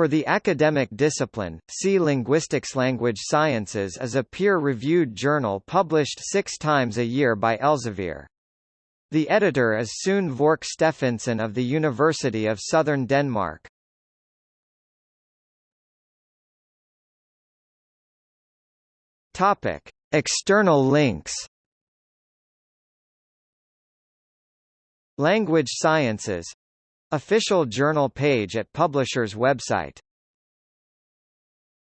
For the academic discipline, see Linguistics Language Sciences is a peer-reviewed journal published six times a year by Elsevier. The editor is Sune Vork Steffensen of the University of Southern Denmark. Topic: External links. Language Sciences Official journal page at publisher's website